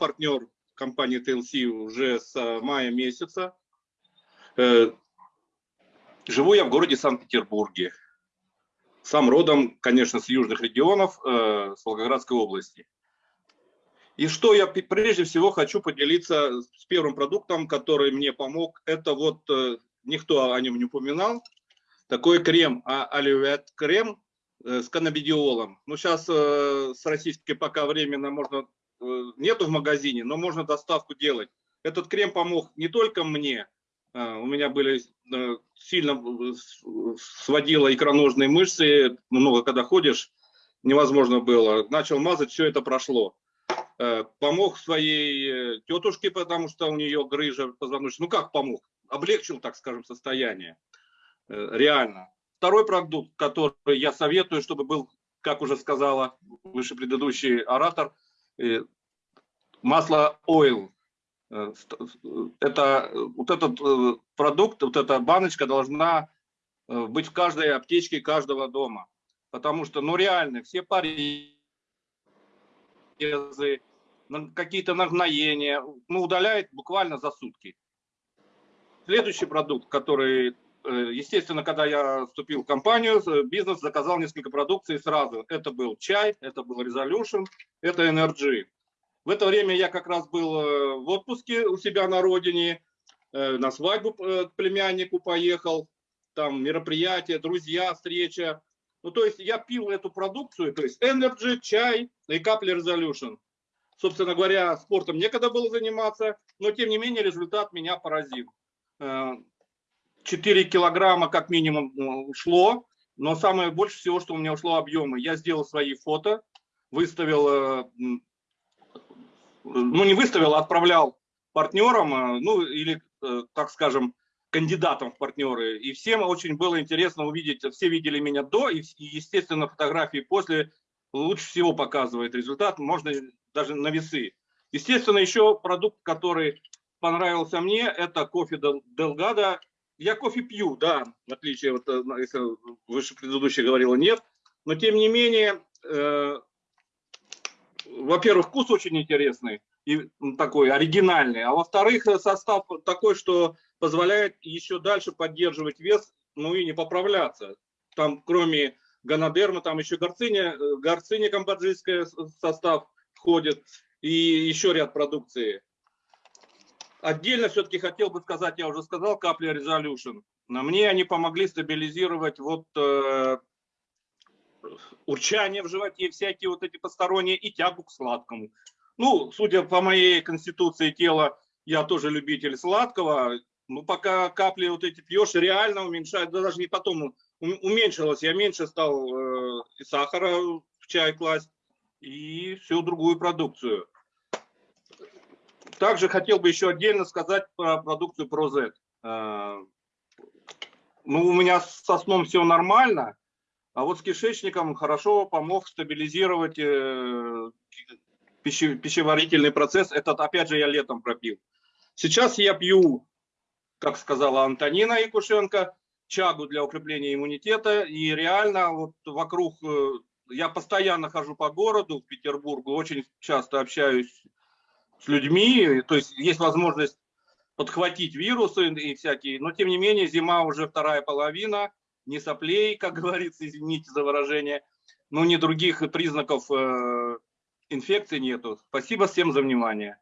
партнер компании TLC уже с мая месяца. Живу я в городе Санкт-Петербурге. Сам родом, конечно, с южных регионов, с Волгоградской области. И что я прежде всего хочу поделиться с первым продуктом, который мне помог. Это вот, никто о нем не упоминал, такой крем, а оливет крем с каннабидиолом. Ну, сейчас с российской пока временно можно Э, нету в магазине, но можно доставку делать. Этот крем помог не только мне, а, у меня были э, сильно э, сводило икроножные мышцы, много когда ходишь, невозможно было. Начал мазать, все это прошло. Помог своей тетушке, потому что у нее грыжа позвоночника. Ну как помог? Облегчил, так скажем, состояние. Реально. Второй продукт, который я советую, чтобы был, как уже сказала выше предыдущий оратор, Э, масло oil. Э, это вот этот э, продукт, вот эта баночка должна быть в каждой аптечке каждого дома. Потому что, ну реально, все порезы, какие-то нагноения, ну удаляет буквально за сутки. Следующий продукт, который, естественно, когда я вступил в компанию, бизнес заказал несколько продукций сразу. Это был чай, это был Resolution, это Energy. В это время я как раз был э, в отпуске у себя на родине, э, на свадьбу э, к племяннику поехал, там мероприятие, друзья, встреча. Ну, то есть я пил эту продукцию, то есть Energy, чай и капли Resolution. Собственно говоря, спортом некогда было заниматься, но тем не менее результат меня поразил. 4 килограмма как минимум ушло, но самое больше всего, что у меня ушло объемы. Я сделал свои фото, выставил, э, ну не выставил, а отправлял партнерам, э, ну или, э, так скажем, кандидатам в партнеры. И всем очень было интересно увидеть, все видели меня до, и, естественно, фотографии после лучше всего показывает результат, можно даже на весы. Естественно, еще продукт, который понравился мне, это кофе Делгада. Я кофе пью, да, в отличие, от, если выше предыдущий говорила, нет. Но тем не менее, во-первых, вкус очень интересный и такой оригинальный, а во-вторых, состав такой, что позволяет еще дальше поддерживать вес, ну и не поправляться. Там кроме гонодерма, там еще горциня, горциня камбоджийская состав входит и еще ряд продукции. Отдельно все-таки хотел бы сказать, я уже сказал, капли Resolution. На мне они помогли стабилизировать вот э, урчание в животе, всякие вот эти посторонние и тягу к сладкому. Ну, судя по моей конституции тела, я тоже любитель сладкого. Ну, пока капли вот эти пьешь, реально уменьшает, да даже не потом уменьшилось. Я меньше стал э, и сахара в чай класть, и всю другую продукцию. Также хотел бы еще отдельно сказать про продукцию ProZ. Э, ну, у меня со сном все нормально, а вот с кишечником хорошо помог стабилизировать э, пищеварительный процесс. Этот, опять же, я летом пропил. Сейчас я пью, как сказала Антонина Якушенко, чагу для укрепления иммунитета. И реально вот вокруг, э, я постоянно хожу по городу, в Петербургу, очень часто общаюсь с людьми. То есть есть возможность подхватить вирусы и всякие. Но тем не менее, зима уже вторая половина ни соплей, как говорится, извините за выражение, но ни других признаков э, инфекции нету. Спасибо всем за внимание.